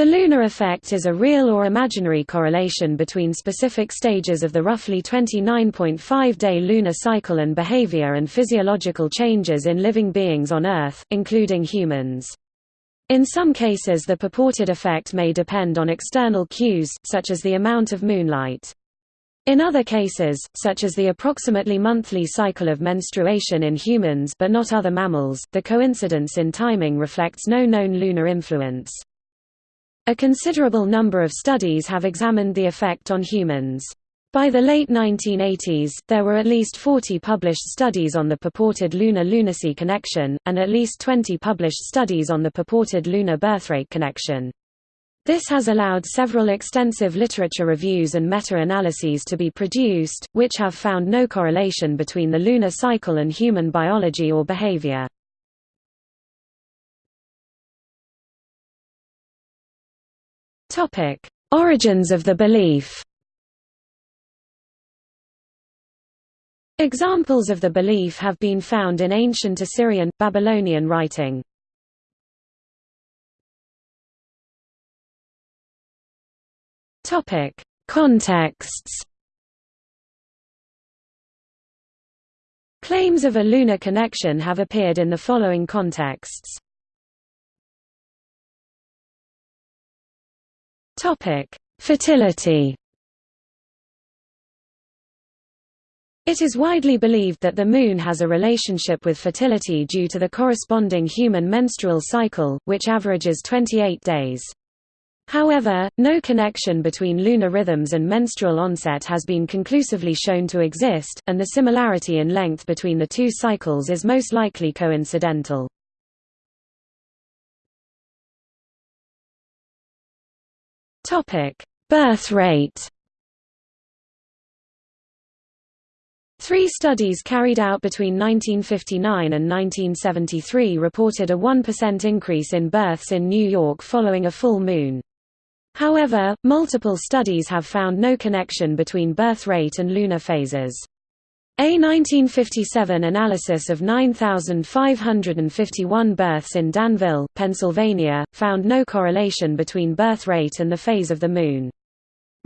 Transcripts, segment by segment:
The lunar effect is a real or imaginary correlation between specific stages of the roughly 29.5-day lunar cycle and behavior and physiological changes in living beings on Earth, including humans. In some cases the purported effect may depend on external cues, such as the amount of moonlight. In other cases, such as the approximately monthly cycle of menstruation in humans but not other mammals, the coincidence in timing reflects no known lunar influence. A considerable number of studies have examined the effect on humans. By the late 1980s, there were at least 40 published studies on the purported lunar-lunacy connection, and at least 20 published studies on the purported lunar birthrate connection. This has allowed several extensive literature reviews and meta-analyses to be produced, which have found no correlation between the lunar cycle and human biology or behavior. Topic: Origins of the belief. Examples of the belief have been found in ancient Assyrian, Babylonian writing. Topic: Contexts. Claims of a lunar connection have appeared in the following contexts. Topic: Fertility. It is widely believed that the Moon has a relationship with fertility due to the corresponding human menstrual cycle, which averages 28 days. However, no connection between lunar rhythms and menstrual onset has been conclusively shown to exist, and the similarity in length between the two cycles is most likely coincidental. Topic: Birth rate. Three studies carried out between 1959 and 1973 reported a 1% increase in births in New York following a full moon. However, multiple studies have found no connection between birth rate and lunar phases. A 1957 analysis of 9,551 births in Danville, Pennsylvania, found no correlation between birth rate and the phase of the Moon.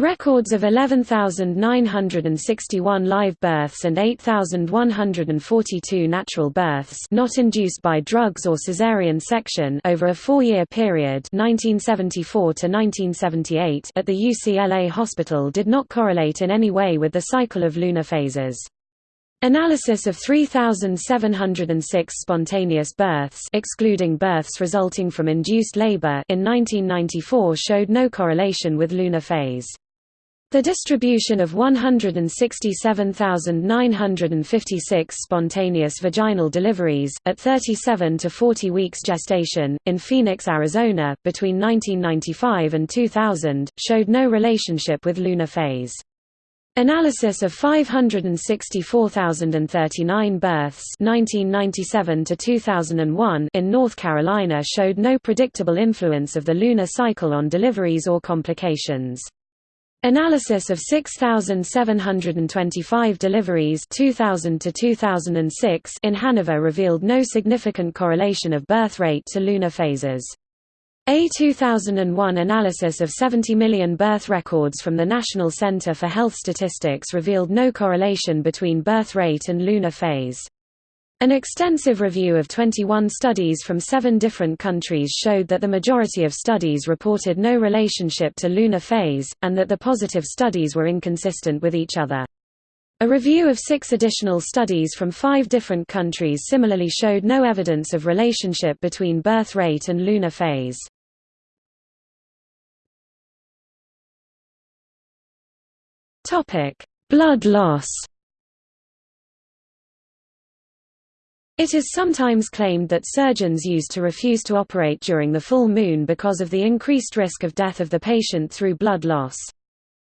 Records of 11,961 live births and 8,142 natural births not induced by drugs or caesarean section over a four-year period 1974 to 1978 at the UCLA hospital did not correlate in any way with the cycle of lunar phases. Analysis of 3,706 spontaneous births excluding births resulting from induced labor in 1994 showed no correlation with lunar phase. The distribution of 167,956 spontaneous vaginal deliveries, at 37 to 40 weeks gestation, in Phoenix, Arizona, between 1995 and 2000, showed no relationship with lunar phase. Analysis of 564,039 births 1997 to 2001 in North Carolina showed no predictable influence of the lunar cycle on deliveries or complications. Analysis of 6,725 deliveries 2000 to 2006 in Hanover revealed no significant correlation of birth rate to lunar phases. A 2001 analysis of 70 million birth records from the National Center for Health Statistics revealed no correlation between birth rate and lunar phase. An extensive review of 21 studies from seven different countries showed that the majority of studies reported no relationship to lunar phase, and that the positive studies were inconsistent with each other. A review of six additional studies from five different countries similarly showed no evidence of relationship between birth rate and lunar phase. Topic: Blood loss. It is sometimes claimed that surgeons used to refuse to operate during the full moon because of the increased risk of death of the patient through blood loss.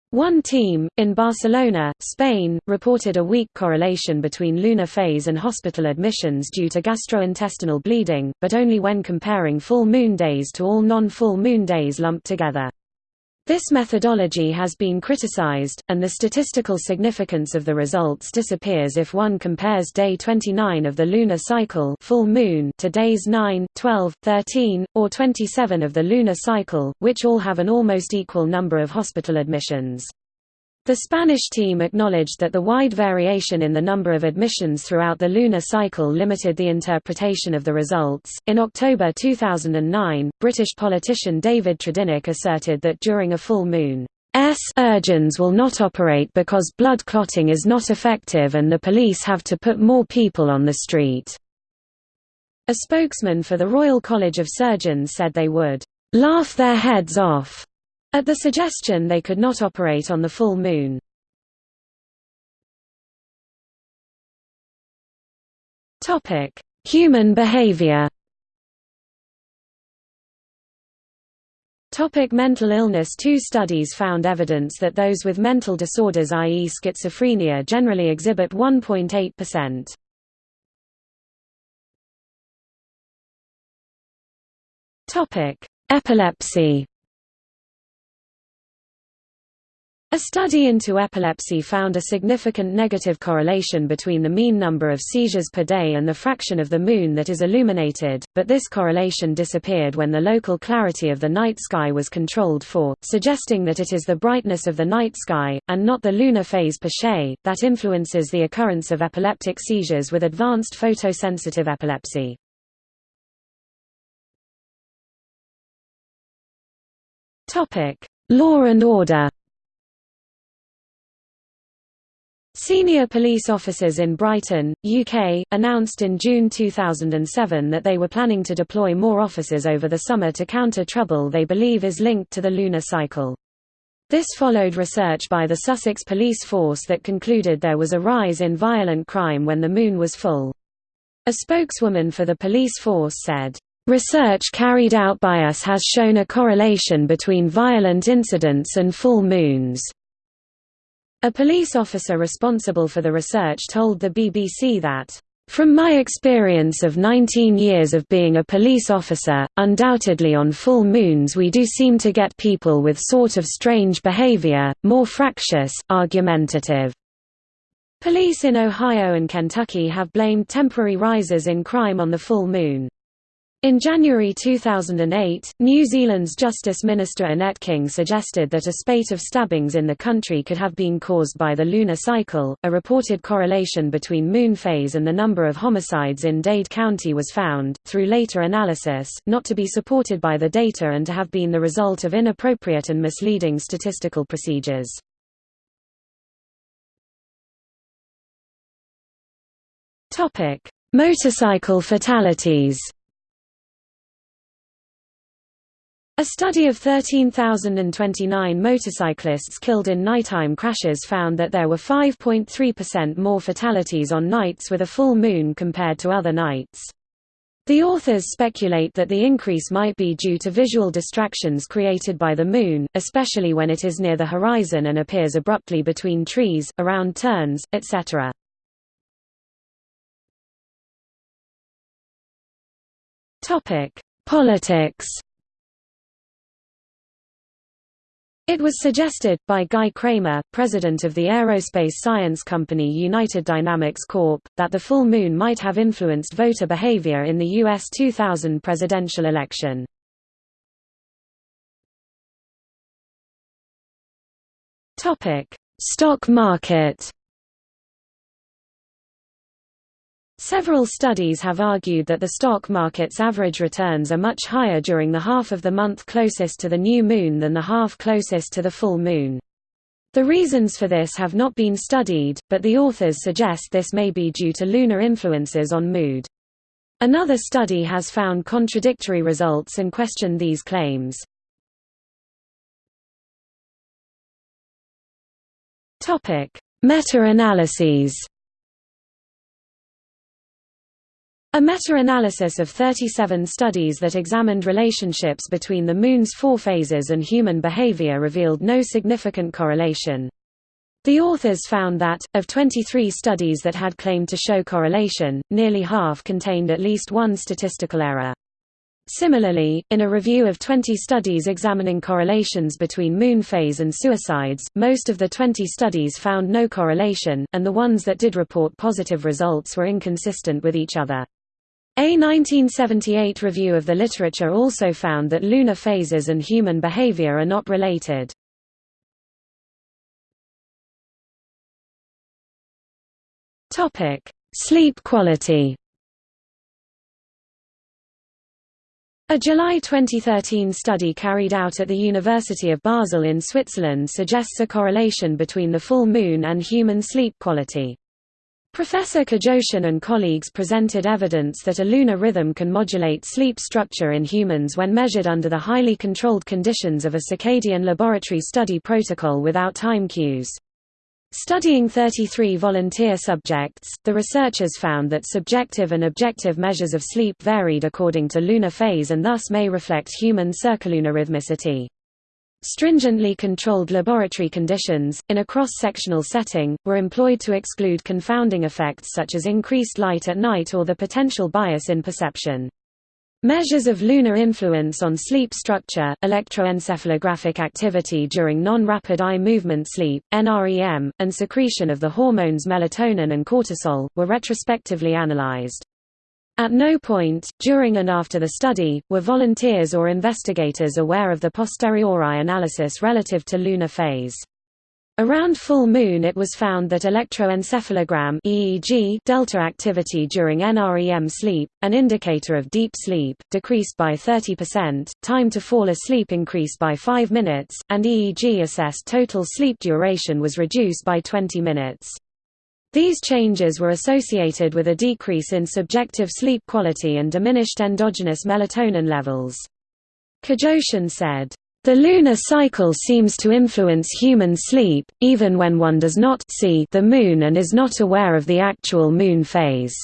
One team, in Barcelona, Spain, reported a weak correlation between lunar phase and hospital admissions due to gastrointestinal bleeding, but only when comparing full moon days to all non-full moon days lumped together. This methodology has been criticized, and the statistical significance of the results disappears if one compares day 29 of the lunar cycle full moon to days 9, 12, 13, or 27 of the lunar cycle, which all have an almost equal number of hospital admissions. The Spanish team acknowledged that the wide variation in the number of admissions throughout the lunar cycle limited the interpretation of the results. In October 2009, British politician David Tredinnick asserted that during a full moon, S will not operate because blood clotting is not effective and the police have to put more people on the street. A spokesman for the Royal College of Surgeons said they would laugh their heads off at the suggestion they could not operate on the full moon. Human behavior Topic mental illness Two studies found evidence that those with mental disorders i.e. schizophrenia generally exhibit 1.8%. Topic: Epilepsy A study into epilepsy found a significant negative correlation between the mean number of seizures per day and the fraction of the moon that is illuminated, but this correlation disappeared when the local clarity of the night sky was controlled for, suggesting that it is the brightness of the night sky, and not the lunar phase per se, that influences the occurrence of epileptic seizures with advanced photosensitive epilepsy. Law and order Senior police officers in Brighton, UK, announced in June 2007 that they were planning to deploy more officers over the summer to counter trouble they believe is linked to the lunar cycle. This followed research by the Sussex Police Force that concluded there was a rise in violent crime when the moon was full. A spokeswoman for the police force said, "...research carried out by us has shown a correlation between violent incidents and full moons." A police officer responsible for the research told the BBC that, "...from my experience of 19 years of being a police officer, undoubtedly on full moons we do seem to get people with sort of strange behavior, more fractious, argumentative." Police in Ohio and Kentucky have blamed temporary rises in crime on the full moon. In January 2008, New Zealand's Justice Minister Annette King suggested that a spate of stabbings in the country could have been caused by the lunar cycle. A reported correlation between moon phase and the number of homicides in Dade County was found, through later analysis, not to be supported by the data and to have been the result of inappropriate and misleading statistical procedures. Motorcycle fatalities A study of 13,029 motorcyclists killed in nighttime crashes found that there were 5.3% more fatalities on nights with a full moon compared to other nights. The authors speculate that the increase might be due to visual distractions created by the moon, especially when it is near the horizon and appears abruptly between trees, around turns, etc. Politics It was suggested, by Guy Cramer, president of the aerospace science company United Dynamics Corp., that the full moon might have influenced voter behavior in the U.S. 2000 presidential election. Stock market Several studies have argued that the stock market's average returns are much higher during the half of the month closest to the new moon than the half closest to the full moon. The reasons for this have not been studied, but the authors suggest this may be due to lunar influences on mood. Another study has found contradictory results and questioned these claims. Meta-analyses A meta-analysis of 37 studies that examined relationships between the Moon's four phases and human behavior revealed no significant correlation. The authors found that, of 23 studies that had claimed to show correlation, nearly half contained at least one statistical error. Similarly, in a review of 20 studies examining correlations between moon phase and suicides, most of the 20 studies found no correlation, and the ones that did report positive results were inconsistent with each other. A 1978 review of the literature also found that lunar phases and human behavior are not related. Sleep quality A July 2013 study carried out at the University of Basel in Switzerland suggests a correlation between the full moon and human sleep quality. Professor Cajochen and colleagues presented evidence that a lunar rhythm can modulate sleep structure in humans when measured under the highly controlled conditions of a circadian laboratory study protocol without time cues. Studying 33 volunteer subjects, the researchers found that subjective and objective measures of sleep varied according to lunar phase and thus may reflect human circalunar rhythmicity. Stringently controlled laboratory conditions, in a cross-sectional setting, were employed to exclude confounding effects such as increased light at night or the potential bias in perception. Measures of lunar influence on sleep structure, electroencephalographic activity during non-rapid eye movement sleep, NREM, and secretion of the hormones melatonin and cortisol, were retrospectively analyzed. At no point, during and after the study, were volunteers or investigators aware of the posteriori analysis relative to lunar phase. Around full moon it was found that electroencephalogram EEG delta activity during NREM sleep, an indicator of deep sleep, decreased by 30%, time to fall asleep increased by 5 minutes, and EEG-assessed total sleep duration was reduced by 20 minutes. These changes were associated with a decrease in subjective sleep quality and diminished endogenous melatonin levels. Cajochen said, the lunar cycle seems to influence human sleep, even when one does not see the moon and is not aware of the actual moon phase.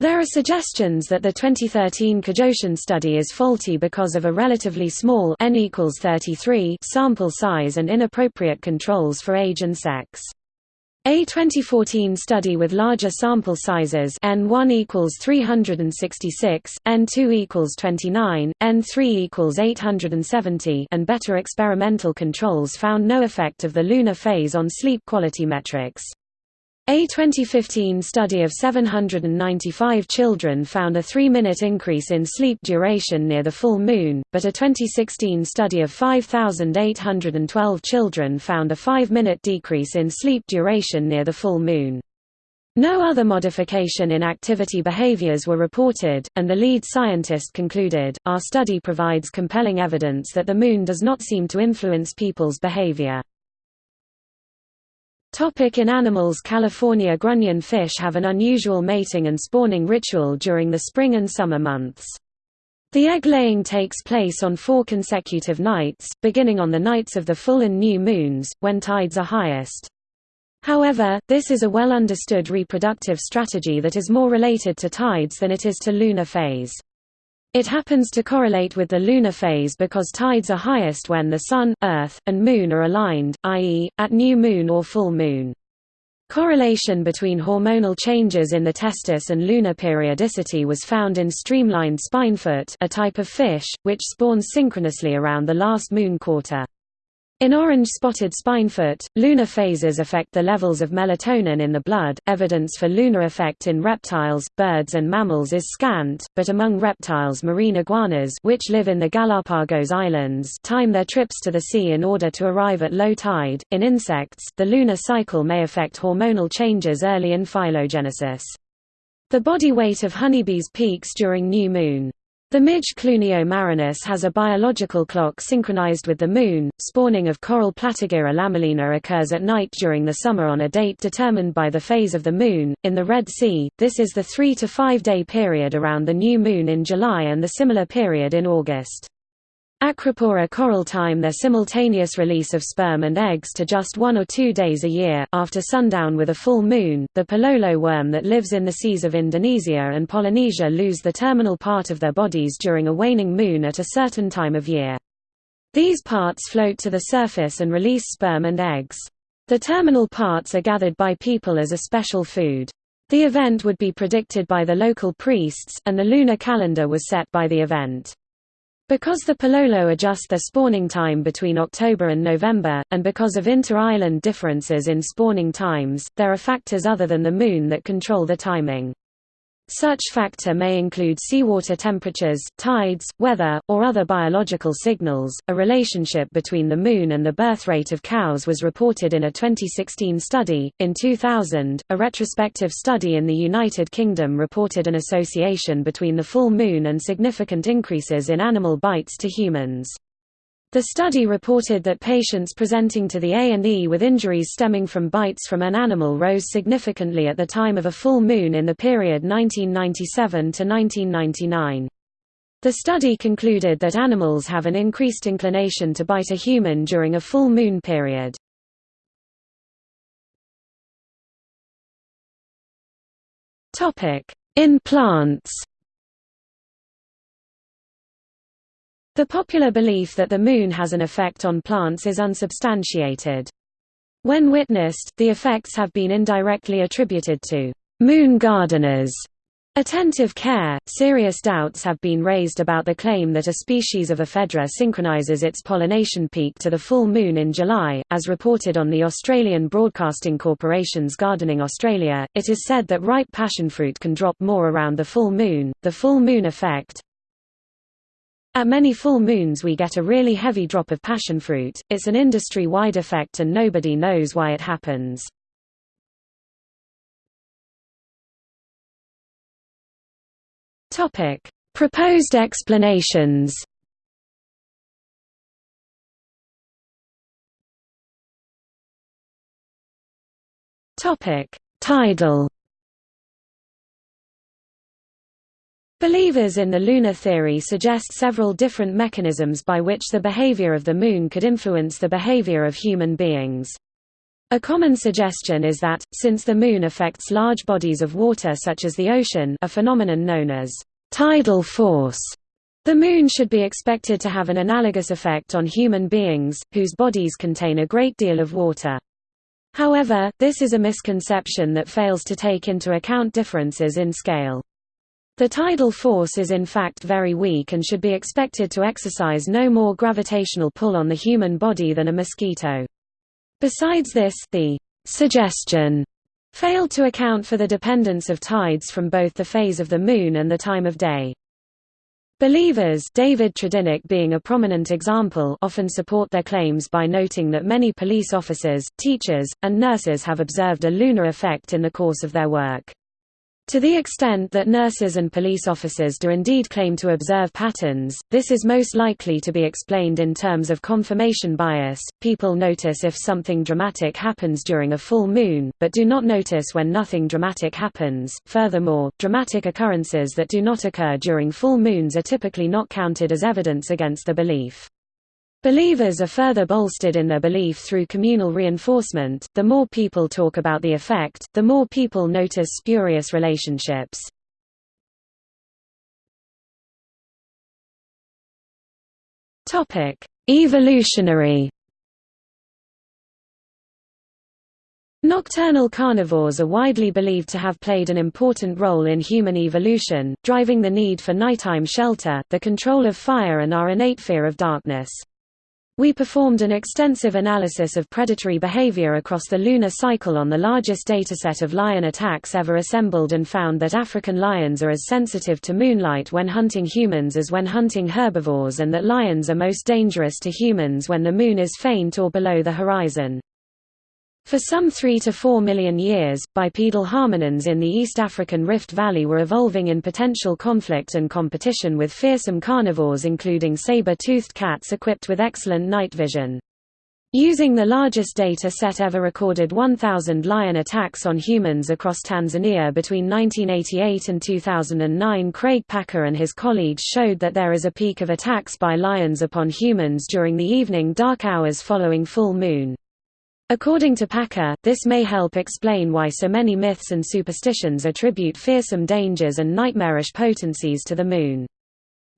There are suggestions that the 2013 Cajochen study is faulty because of a relatively small n equals 33 sample size and inappropriate controls for age and sex. A 2014 study with larger sample sizes N1 equals 366, N2 equals 29, N3 equals 870 and better experimental controls found no effect of the lunar phase on sleep quality metrics. A 2015 study of 795 children found a three-minute increase in sleep duration near the full moon, but a 2016 study of 5,812 children found a five-minute decrease in sleep duration near the full moon. No other modification in activity behaviors were reported, and the lead scientist concluded, our study provides compelling evidence that the moon does not seem to influence people's behavior. Topic in animals California grunion fish have an unusual mating and spawning ritual during the spring and summer months. The egg-laying takes place on four consecutive nights, beginning on the nights of the full and new moons, when tides are highest. However, this is a well-understood reproductive strategy that is more related to tides than it is to lunar phase. It happens to correlate with the lunar phase because tides are highest when the Sun, Earth, and Moon are aligned, i.e., at new moon or full moon. Correlation between hormonal changes in the testis and lunar periodicity was found in streamlined spinefoot a type of fish, which spawns synchronously around the last moon quarter. In orange-spotted spinefoot, lunar phases affect the levels of melatonin in the blood. Evidence for lunar effect in reptiles, birds and mammals is scant, but among reptiles marine iguanas which live in the Galapagos Islands time their trips to the sea in order to arrive at low tide. In insects, the lunar cycle may affect hormonal changes early in phylogenesis. The body weight of honeybees peaks during new moon. The midge Clunio marinus has a biological clock synchronized with the moon. Spawning of coral Platygyra lamellina occurs at night during the summer on a date determined by the phase of the moon. In the Red Sea, this is the 3 to 5 day period around the new moon in July and the similar period in August. Acropora coral time their simultaneous release of sperm and eggs to just one or two days a year, after sundown with a full moon. The palolo worm that lives in the seas of Indonesia and Polynesia lose the terminal part of their bodies during a waning moon at a certain time of year. These parts float to the surface and release sperm and eggs. The terminal parts are gathered by people as a special food. The event would be predicted by the local priests, and the lunar calendar was set by the event. Because the Palolo adjust their spawning time between October and November, and because of inter-island differences in spawning times, there are factors other than the Moon that control the timing. Such factor may include seawater temperatures, tides, weather, or other biological signals. A relationship between the moon and the birth rate of cows was reported in a 2016 study. In 2000, a retrospective study in the United Kingdom reported an association between the full moon and significant increases in animal bites to humans. The study reported that patients presenting to the A&E with injuries stemming from bites from an animal rose significantly at the time of a full moon in the period 1997 to 1999. The study concluded that animals have an increased inclination to bite a human during a full moon period. In plants The popular belief that the Moon has an effect on plants is unsubstantiated. When witnessed, the effects have been indirectly attributed to «moon gardeners». Attentive care, serious doubts have been raised about the claim that a species of ephedra synchronizes its pollination peak to the full moon in July. As reported on the Australian Broadcasting Corporation's Gardening Australia, it is said that ripe passionfruit can drop more around the full moon. The full moon effect, at many full moons we get a really heavy drop of passion fruit. it's an industry-wide effect and nobody knows why it happens. Proposed explanations Tidal Believers in the lunar theory suggest several different mechanisms by which the behavior of the Moon could influence the behavior of human beings. A common suggestion is that, since the Moon affects large bodies of water such as the ocean a phenomenon known as tidal force, the Moon should be expected to have an analogous effect on human beings, whose bodies contain a great deal of water. However, this is a misconception that fails to take into account differences in scale. The tidal force is in fact very weak and should be expected to exercise no more gravitational pull on the human body than a mosquito. Besides this, the suggestion failed to account for the dependence of tides from both the phase of the Moon and the time of day. Believers David Tredinnick being a prominent example often support their claims by noting that many police officers, teachers, and nurses have observed a lunar effect in the course of their work. To the extent that nurses and police officers do indeed claim to observe patterns, this is most likely to be explained in terms of confirmation bias. People notice if something dramatic happens during a full moon, but do not notice when nothing dramatic happens. Furthermore, dramatic occurrences that do not occur during full moons are typically not counted as evidence against the belief. Believers are further bolstered in their belief through communal reinforcement. The more people talk about the effect, the more people notice spurious relationships. Topic: Evolutionary. Nocturnal carnivores are widely believed to have played an important role in human evolution, driving the need for nighttime shelter, the control of fire and our innate fear of darkness. We performed an extensive analysis of predatory behavior across the lunar cycle on the largest dataset of lion attacks ever assembled and found that African lions are as sensitive to moonlight when hunting humans as when hunting herbivores and that lions are most dangerous to humans when the moon is faint or below the horizon. For some 3 to 4 million years, bipedal hominins in the East African Rift Valley were evolving in potential conflict and competition with fearsome carnivores including saber-toothed cats equipped with excellent night vision. Using the largest data set ever recorded 1,000 lion attacks on humans across Tanzania between 1988 and 2009 Craig Packer and his colleagues showed that there is a peak of attacks by lions upon humans during the evening dark hours following full moon. According to Packer, this may help explain why so many myths and superstitions attribute fearsome dangers and nightmarish potencies to the moon.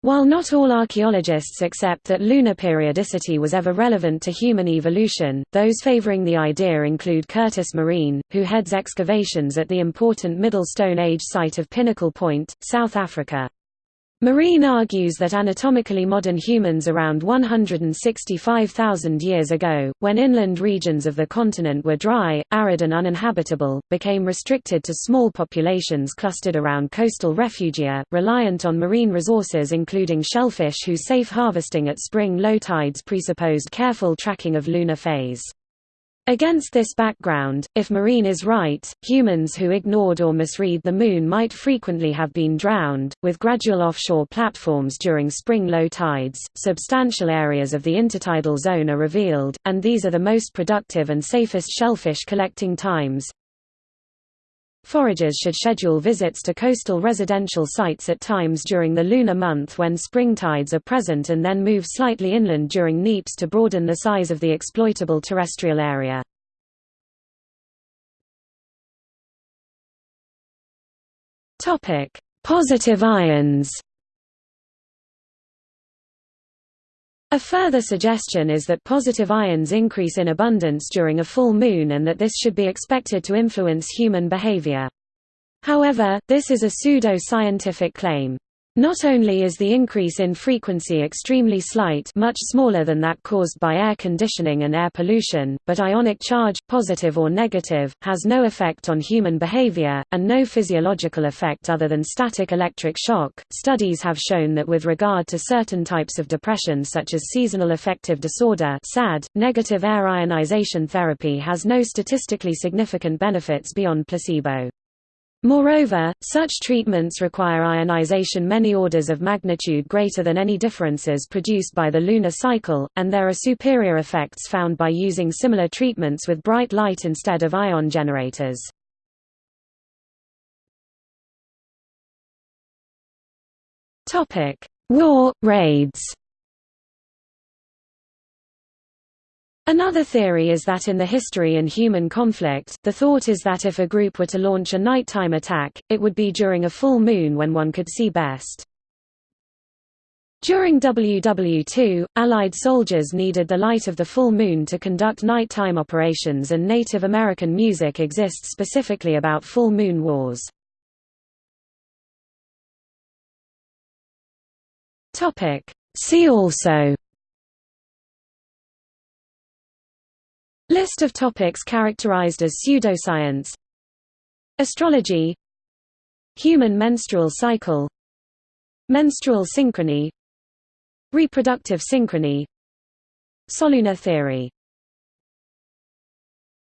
While not all archaeologists accept that lunar periodicity was ever relevant to human evolution, those favoring the idea include Curtis Marean, who heads excavations at the important Middle Stone Age site of Pinnacle Point, South Africa. Marean argues that anatomically modern humans around 165,000 years ago, when inland regions of the continent were dry, arid and uninhabitable, became restricted to small populations clustered around coastal refugia, reliant on marine resources including shellfish whose safe harvesting at spring low tides presupposed careful tracking of lunar phase. Against this background, if Marean is right, humans who ignored or misread the Moon might frequently have been drowned. With gradual offshore platforms during spring low tides, substantial areas of the intertidal zone are revealed, and these are the most productive and safest shellfish collecting times. Foragers should schedule visits to coastal residential sites at times during the lunar month when spring tides are present and then move slightly inland during neaps to broaden the size of the exploitable terrestrial area. Positive ions A further suggestion is that positive ions increase in abundance during a full moon and that this should be expected to influence human behavior. However, this is a pseudo-scientific claim. Not only is the increase in frequency extremely slight much smaller than that caused by air conditioning and air pollution, but ionic charge, positive or negative, has no effect on human behavior, and no physiological effect other than static electric shock. Studies have shown that with regard to certain types of depression such as seasonal affective disorder SAD, negative air ionization therapy has no statistically significant benefits beyond placebo. Moreover, such treatments require ionization many orders of magnitude greater than any differences produced by the lunar cycle, and there are superior effects found by using similar treatments with bright light instead of ion generators. War, raids Another theory is that in the history and human conflict, the thought is that if a group were to launch a nighttime attack, it would be during a full moon when one could see best. During WW2, Allied soldiers needed the light of the full moon to conduct nighttime operations and Native American music exists specifically about full moon wars. See also List of topics characterized as pseudoscience. Astrology. Human menstrual cycle. Menstrual synchrony. Reproductive synchrony. Solunar theory